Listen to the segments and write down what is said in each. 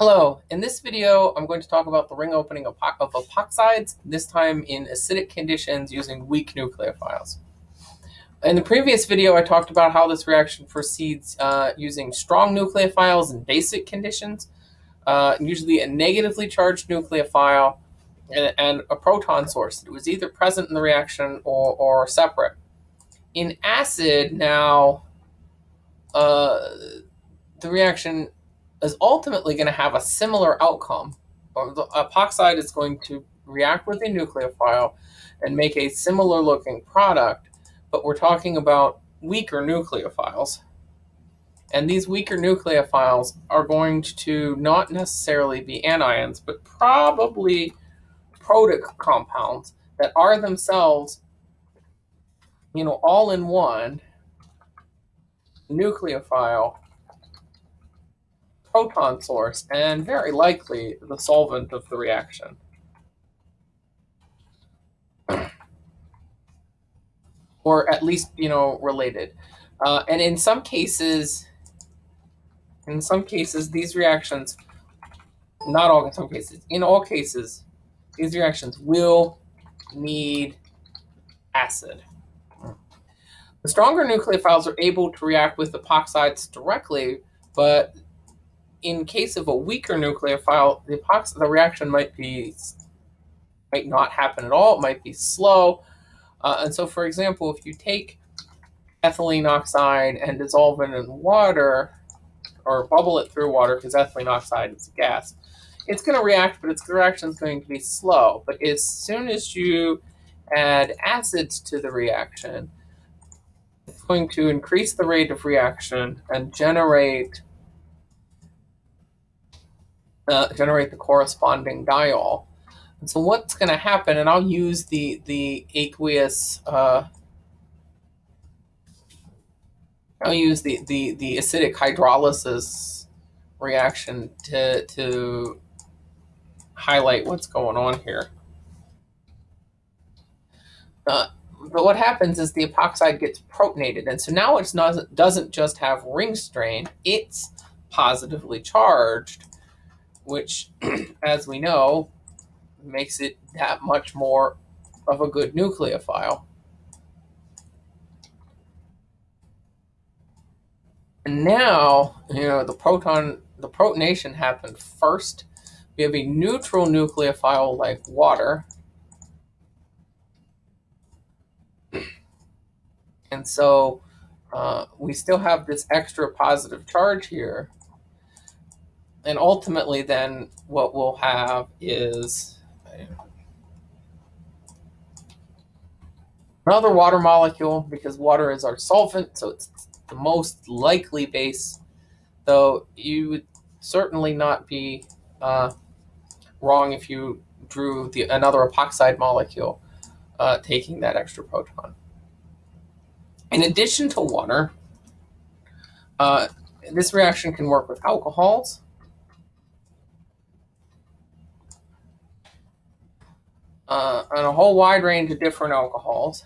Hello, in this video I'm going to talk about the ring opening of, of epoxides, this time in acidic conditions using weak nucleophiles. In the previous video I talked about how this reaction proceeds uh, using strong nucleophiles in basic conditions, uh, usually a negatively charged nucleophile and, and, a proton source. It was either present in the reaction or, or separate. In acid now, uh, the reaction is ultimately going to have a similar outcome. Uh, the epoxide is going to react with a nucleophile and make a similar looking product, but we're talking about weaker nucleophiles. And these weaker nucleophiles are going to not necessarily be anions, but probably protic compounds that are themselves, you know, all in one nucleophile proton source and very likely the solvent of the reaction. or at least, you know, related. Uh, and in some cases, in some cases, these reactions, not all in some cases, in all cases, these reactions will need acid. The stronger nucleophiles are able to react with epoxides directly, but in case of a weaker nucleophile, the epoxy, the reaction might be might not happen at all. It might be slow. Uh, and so, for example, if you take ethylene oxide and dissolve it in water, or bubble it through water, because ethylene oxide is a gas, it's going to react, but its reaction is going to be slow. But as soon as you add acids to the reaction, it's going to increase the rate of reaction and generate uh, generate the corresponding diol. And so what's going to happen, and I'll use the, the aqueous, uh, I'll use the, the, the acidic hydrolysis reaction to, to highlight what's going on here. Uh, but what happens is the epoxide gets protonated. And so now it doesn't just have ring strain, it's positively charged which, as we know, makes it that much more of a good nucleophile. And now, you know, the proton, the protonation happened first. We have a neutral nucleophile like water. And so uh, we still have this extra positive charge here and ultimately then what we'll have is another water molecule because water is our solvent, so it's the most likely base, though you would certainly not be uh, wrong if you drew the another epoxide molecule uh, taking that extra proton. In addition to water, uh, this reaction can work with alcohols, uh, on a whole wide range of different alcohols.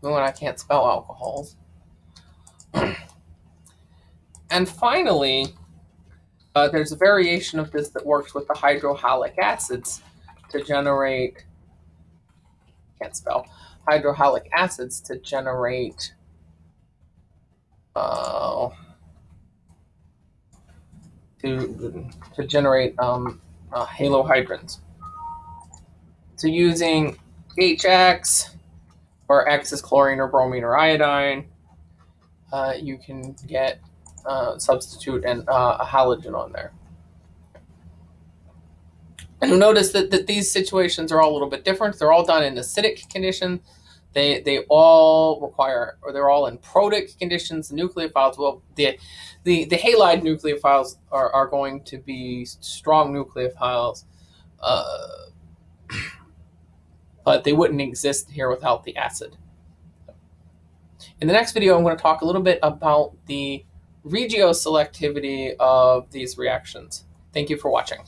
When I can't spell alcohols. and finally, uh, there's a variation of this that works with the hydrohalic acids to generate, can't spell, hydrohalic acids to generate uh, to to generate um, uh, halohydrins. So using HX, or X is chlorine or bromine or iodine, uh, you can get uh, substitute and uh, a halogen on there. And notice that, that these situations are all a little bit different. They're all done in acidic conditions. They they all require, or they're all in protic conditions. The nucleophiles, well, the the the halide nucleophiles are are going to be strong nucleophiles, uh, but they wouldn't exist here without the acid. In the next video, I'm going to talk a little bit about the regioselectivity of these reactions. Thank you for watching.